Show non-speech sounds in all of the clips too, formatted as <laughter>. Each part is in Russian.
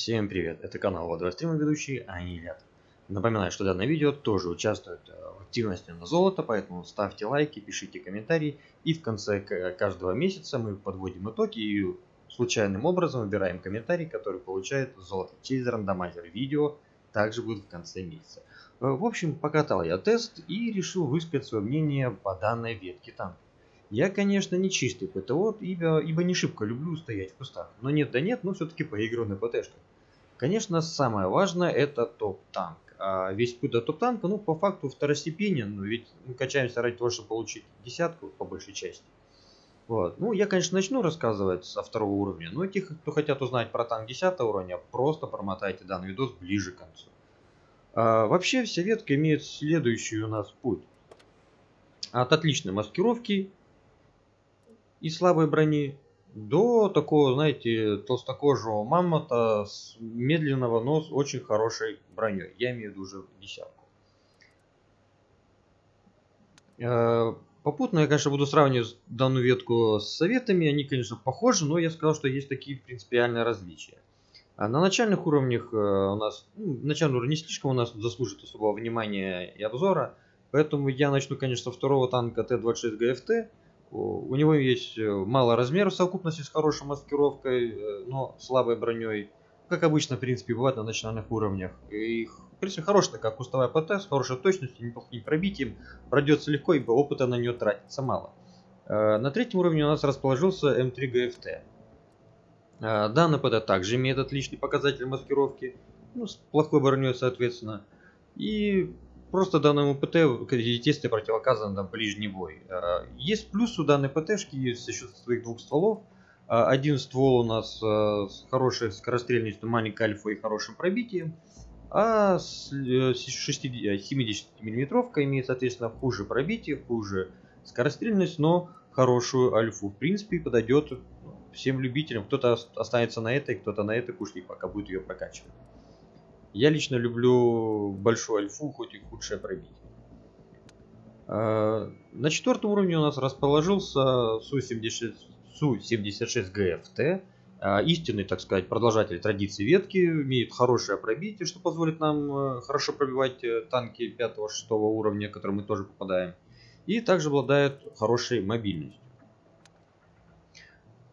всем привет! Это канал Водой Стримы ведущий Анилят. Напоминаю, что данное видео тоже участвует э, в активности на золото, поэтому ставьте лайки, пишите комментарии. И в конце каждого месяца мы подводим итоги и случайным образом выбираем комментарий, который получает золото через рандомайзер видео. Также будет в конце месяца. Э, в общем, покатал я тест и решил высказать свое мнение по данной ветке танка. Я, конечно, не чистый ПТО, ибо, ибо не шибко люблю стоять в кустах. Но нет да нет, но все-таки поиграю на ПТшках. Конечно, самое важное это топ-танк. А весь путь до топ-танка, ну, по факту второстепенен, но ведь мы качаемся ради того, чтобы получить десятку по большей части. Вот. Ну, я, конечно, начну рассказывать со второго уровня, но тех, кто хотят узнать про танк 10 уровня, просто промотайте данный видос ближе к концу. А, вообще, вся ветка имеет следующий у нас путь. От отличной маскировки и слабой брони до такого, знаете, толстокожего мамонта с медленного, но с очень хорошей броней. Я имею в виду уже десятку. Э, попутно я, конечно, буду сравнивать данную ветку с советами. Они, конечно, похожи, но я сказал, что есть такие принципиальные различия. А на начальных уровнях э, у нас, ну, начальный уровень не слишком у нас заслужит особого внимания и обзора. Поэтому я начну, конечно, со второго танка Т-26 ГФТ. У него есть э, мало размеров в совокупности с хорошей маскировкой, э, но слабой броней. Как обычно, в принципе, бывает на начальных уровнях. И, в принципе, хорошая такая кустовая ПТ с хорошей точностью, неплохим пробитием. Пройдется легко, ибо опыта на нее тратится мало. Э, на третьем уровне у нас расположился М3 GFT. Данный ПТ также имеет отличный показатель маскировки, ну, с плохой броней, соответственно. И Просто данному ПТ, естественно, противоказан там ближний бой. А, есть плюс у данной ПТшки за счет своих двух стволов. А, один ствол у нас а, с хорошей скорострельностью, маленькой альфа и хорошим пробитием. А 70 миллиметровка имеет, соответственно, хуже пробитие, хуже скорострельность, но хорошую альфу. В принципе, подойдет всем любителям. Кто-то останется на этой, кто-то на этой пушке, пока будет ее прокачивать. Я лично люблю большую альфу, хоть и худшее пробитие. А, на четвертом уровне у нас расположился Су-76 GFT. А, истинный, так сказать, продолжатель традиции ветки. Имеет хорошее пробитие, что позволит нам э, хорошо пробивать э, танки 5-6 уровня, которые мы тоже попадаем. И также обладает хорошей мобильностью.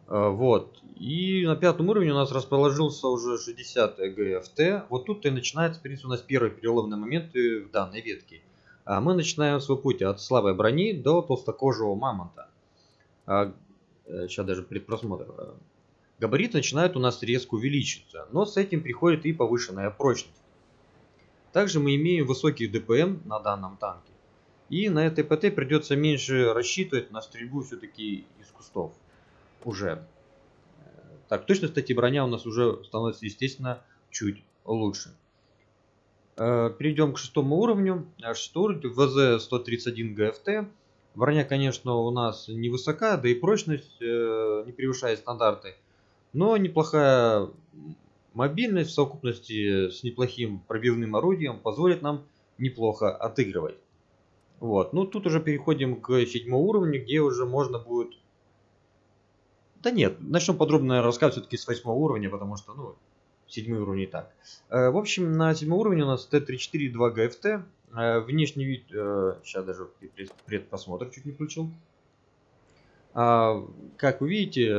А, вот. И на пятом уровне у нас расположился уже 60 ГФТ. Вот тут и начинается, в принципе, у нас первый переломный момент в данной ветке. А мы начинаем свой путь от слабой брони до толстокожего мамонта. А, сейчас даже предпросмотр. Габарит начинает у нас резко увеличиться, но с этим приходит и повышенная прочность. Также мы имеем высокий ДПМ на данном танке. И на этой ПТ придется меньше рассчитывать на стрельбу все-таки из кустов уже. Так, точно, кстати, броня у нас уже становится, естественно, чуть лучше. Э, перейдем к шестому уровню. Шестой уровень ВЗ-131 ГФТ. Броня, конечно, у нас невысока, да и прочность э, не превышает стандарты. Но неплохая мобильность в совокупности с неплохим пробивным орудием позволит нам неплохо отыгрывать. Вот. Ну, тут уже переходим к седьмому уровню, где уже можно будет да нет, начнем подробно рассказывать все-таки с восьмого уровня, потому что, ну, седьмой уровень и так. Э, в общем, на седьмом уровне у нас Т-34 2 ГФТ. Э, внешний вид, сейчас э, даже предпросмотр чуть не включил. А, как вы видите,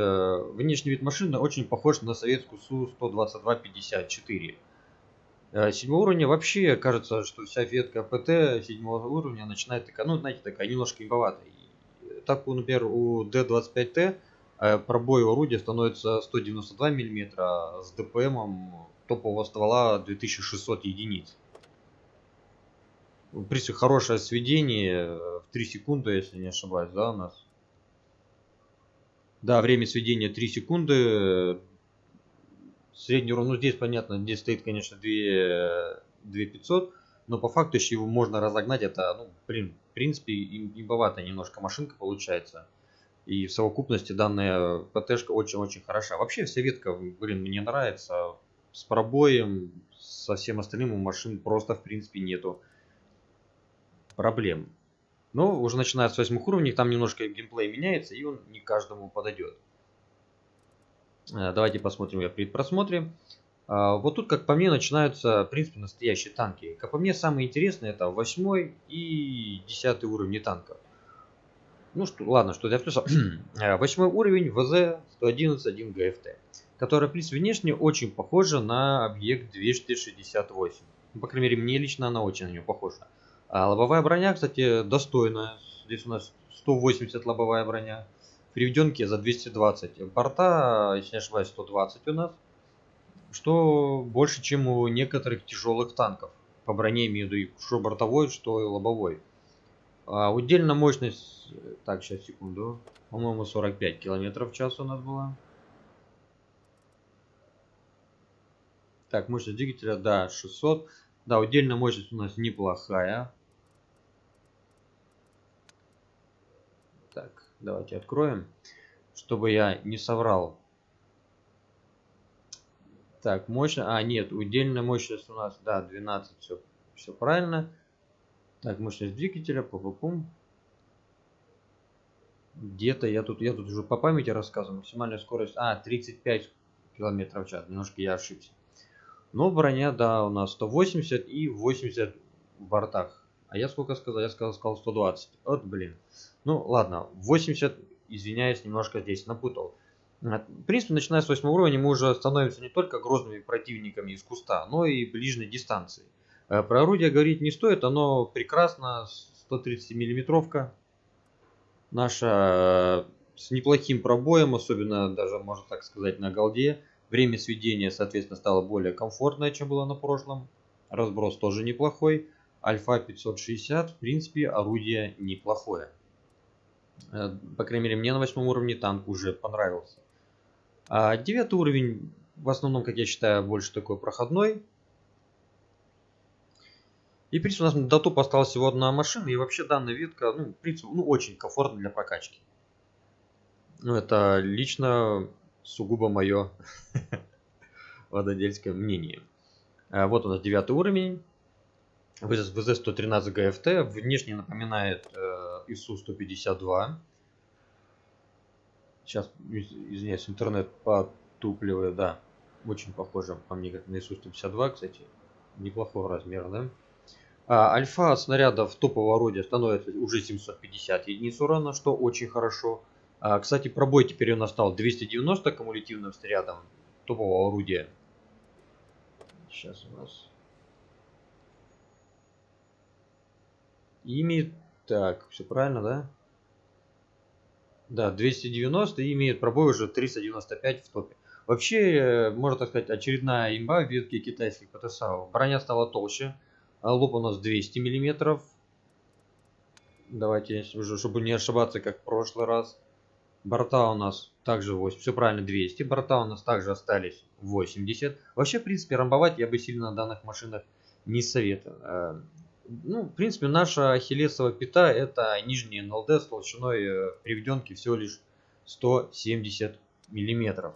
внешний вид машины очень похож на советскую Су-122-54. Седьмого уровня вообще кажется, что вся ветка ПТ седьмого уровня начинает такая, ну, знаете, такая немножко имбоватая. Так, например, у D25T Э, пробой орудия становится 192 мм с ДПМом топового ствола 2600 единиц. В принципе, хорошее сведение э, в 3 секунды, если не ошибаюсь, да, у нас. Да, время сведения 3 секунды. Средний урон, ну здесь понятно, здесь стоит, конечно, 2, 2500, но по факту еще его можно разогнать. Это, ну, блин, в принципе, имбоватая немножко машинка получается. И в совокупности данная ПТшка очень-очень хороша. Вообще вся ветка, блин, мне нравится. С пробоем, со всем остальным у машин просто в принципе нету проблем. Но уже начиная с 8 уровней, там немножко геймплей меняется, и он не каждому подойдет. Э, давайте посмотрим я при просмотре. А, вот тут, как по мне, начинаются, в принципе, настоящие танки. Как по мне, самые интересные это 8 и 10 уровни танков. Ну что, ладно, что для плюса. Восьмой уровень ВЗ-111-1 ГФТ, который, в принципе, внешне очень похожа на объект 268. Ну, по крайней мере, мне лично она очень на нее похожа. А лобовая броня, кстати, достойная. Здесь у нас 180 лобовая броня. Приведенки за 220. Борта, если не ошибаюсь, 120 у нас. Что больше, чем у некоторых тяжелых танков. По броне имею в виду, что бортовой, что и лобовой. А, удельная мощность, так, сейчас, секунду, по-моему, 45 километров в час у нас была. Так, мощность двигателя, да, 600. Да, удельная мощность у нас неплохая. Так, давайте откроем, чтобы я не соврал. Так, мощность, а нет, удельная мощность у нас, да, 12, все, все правильно. Так, мощность двигателя, пум Где-то я тут, я тут уже по памяти рассказываю. Максимальная скорость, а, 35 километров в час. Немножко я ошибся. Но броня, да, у нас 180 и 80 в бортах. А я сколько сказал? Я сказал, сказал 120. Вот, блин. Ну, ладно, 80, извиняюсь, немножко здесь напутал. В принципе, начиная с 8 уровня мы уже становимся не только грозными противниками из куста, но и ближней дистанции. Э, про орудие говорить не стоит, оно прекрасно, 130 миллиметровка. Наша э, с неплохим пробоем, особенно даже, можно так сказать, на голде. Время сведения, соответственно, стало более комфортное, чем было на прошлом. Разброс тоже неплохой. Альфа 560, в принципе, орудие неплохое. Э, по крайней мере, мне на восьмом уровне танк уже понравился. А девятый уровень, в основном, как я считаю, больше такой проходной. И, в принципе, у нас до топ осталась всего одна машина, и вообще данная ветка, ну, в принципе, ну, очень комфортна для прокачки. Ну, это лично сугубо мое <laughs> вододельское мнение. А, вот у нас девятый уровень. ВЗ-113 ГФТ. Внешне напоминает э, ИСУ-152. Сейчас, извиняюсь, интернет потупливает, да. Очень похоже по мне как на ИСУ-152, кстати. Неплохого размера, да? А, альфа снарядов топового орудия становится уже 750 единиц урона, что очень хорошо. А, кстати, пробой теперь у нас стал 290 кумулятивным снарядом топового орудия. Сейчас у нас... Имеет... Так, все правильно, да? Да, 290 и имеет пробой уже 395 в топе. Вообще, э, можно так сказать, очередная имба в ветке китайских ПТСА. Броня стала толще. А лоб у нас 200 миллиметров. Давайте, чтобы не ошибаться, как в прошлый раз. Борта у нас также 8. Все правильно, 200. Борта у нас также остались 80. Вообще, в принципе, рамбовать я бы сильно на данных машинах не советую. Э, ну, в принципе, наша ахиллесова пята это нижний НЛД с толщиной э, приведенки всего лишь 170 миллиметров.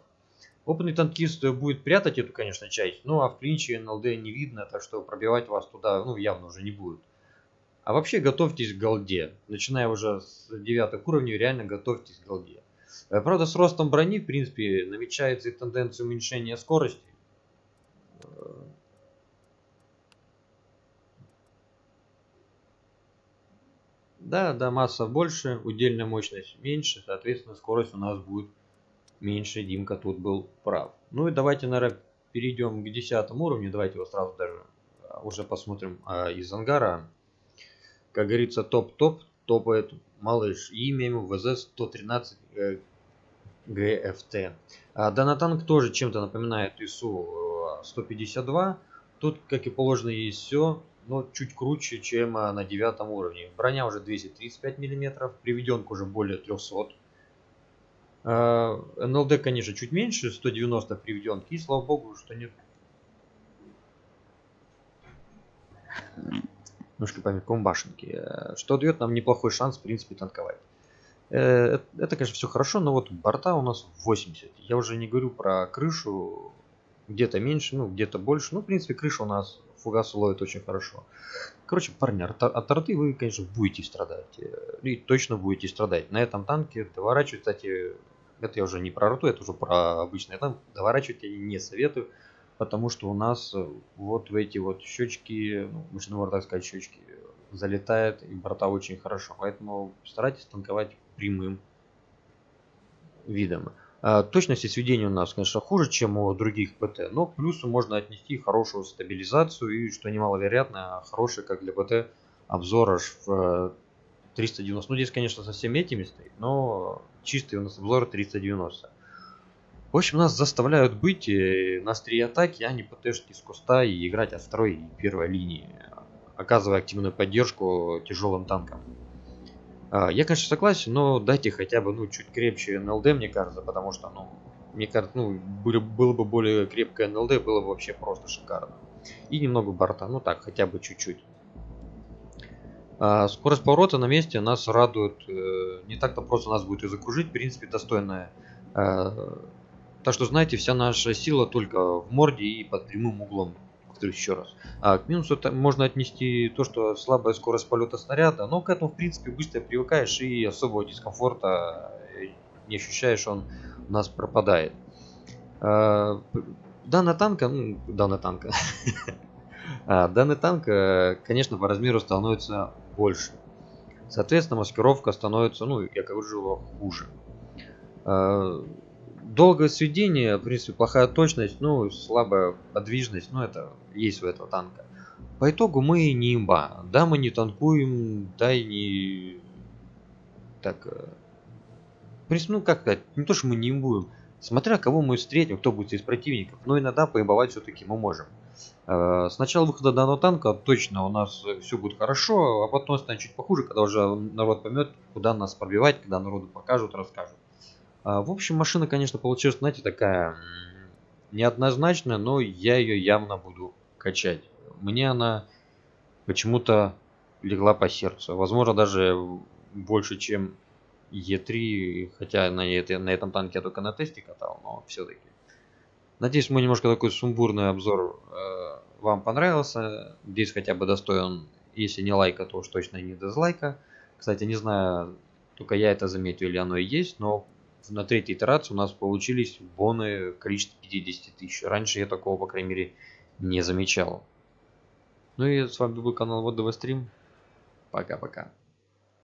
Опытный танкист будет прятать эту, конечно, часть, ну а в клинче НЛД не видно, так что пробивать вас туда ну, явно уже не будет. А вообще готовьтесь к голде. Начиная уже с 9 уровня, реально готовьтесь к голде. Э, правда, с ростом брони, в принципе, намечается и тенденция уменьшения скорости. Да, да, масса больше, удельная мощность меньше, соответственно, скорость у нас будет меньше Димка тут был прав. Ну и давайте, наверное, перейдем к десятому уровню. Давайте его сразу даже а, уже посмотрим а, из ангара. Как говорится, топ-топ топает малыш. Имя ему ВЗ-113 э, ГФТ. А, данный танк тоже чем-то напоминает ИСУ-152. Э, тут, как и положено, есть все, но чуть круче, чем а, на девятом уровне. Броня уже 235 мм, приведенка уже более 300 а, НЛД, конечно, чуть меньше, 190 приведенки, и слава богу, что нет. Немножко памятком башенки. Э, что дает нам неплохой шанс, в принципе, танковать. Э, это, конечно, все хорошо, но вот борта у нас 80. Я уже не говорю про крышу, где-то меньше, ну, где-то больше. Ну, в принципе, крыша у нас фугас ловит очень хорошо. Короче, парни, от арты вы, конечно, будете страдать. Э, и точно будете страдать. На этом танке доворачивать, кстати, это я уже не про рту, это уже про обычный. Там доворачивать я не советую. потому что у нас э, вот в эти вот щечки, ну, можно так сказать, щечки, залетает и борта очень хорошо. Поэтому старайтесь танковать прямым видом. А, точность сведения у нас, конечно, хуже, чем у других ПТ, но к плюсу можно отнести хорошую стабилизацию и, что немаловероятно, хороший, как для ПТ, обзор аж в 390. Ну, здесь, конечно, со всеми этими стоит, но чистый у нас обзор 390. В общем, нас заставляют быть э, на острие атаки, а не ПТшки с куста и играть от второй и первой линии, оказывая активную поддержку тяжелым танкам. А, я, конечно, согласен, но дайте хотя бы ну, чуть крепче НЛД, мне кажется, потому что, ну, мне кажется, ну, было, было бы более крепкое НЛД, было бы вообще просто шикарно. И немного борта, ну так, хотя бы чуть-чуть. А скорость поворота на месте нас радует. Э, не так-то просто нас будет и закружить, в принципе, достойная. Э, так что, знаете, вся наша сила только в морде и под прямым углом. Повторюсь еще раз. А к минусу можно отнести то, что слабая скорость полета снаряда, но к этому, в принципе, быстро привыкаешь и особого дискомфорта э, не ощущаешь, он у нас пропадает. Данная танка, ну, данная танка, <laughs> А, данный танк, конечно, по размеру становится больше. Соответственно, маскировка становится, ну, я говорю, хуже. А, долгое сведение, в принципе, плохая точность, ну, слабая подвижность, ну, это есть у этого танка. По итогу мы не имба. Да, мы не танкуем, да и не... Так... Э, ну, как сказать, не то, что мы не имбуем. Смотря кого мы встретим, кто будет из противников. Но иногда поимбовать все-таки мы можем. Э, с начала выхода данного танка точно у нас все будет хорошо, а потом станет чуть похуже, когда уже народ поймет, куда нас пробивать, когда народу покажут, расскажут. А, в общем, машина, конечно, получилась, знаете, такая неоднозначная, но я ее явно буду качать. Мне она почему-то легла по сердцу. Возможно, даже больше, чем Е3, хотя на, на этом танке я только на тесте катал, но все-таки. Надеюсь, мой немножко такой сумбурный обзор э, вам понравился. Здесь хотя бы достоин, если не лайка, то уж точно не дизлайка. Кстати, не знаю, только я это заметил или оно и есть, но на третьей итерации у нас получились боны количество 50 тысяч. Раньше я такого, по крайней мере, не замечал. Ну и с вами был канал Вот Стрим. Пока-пока.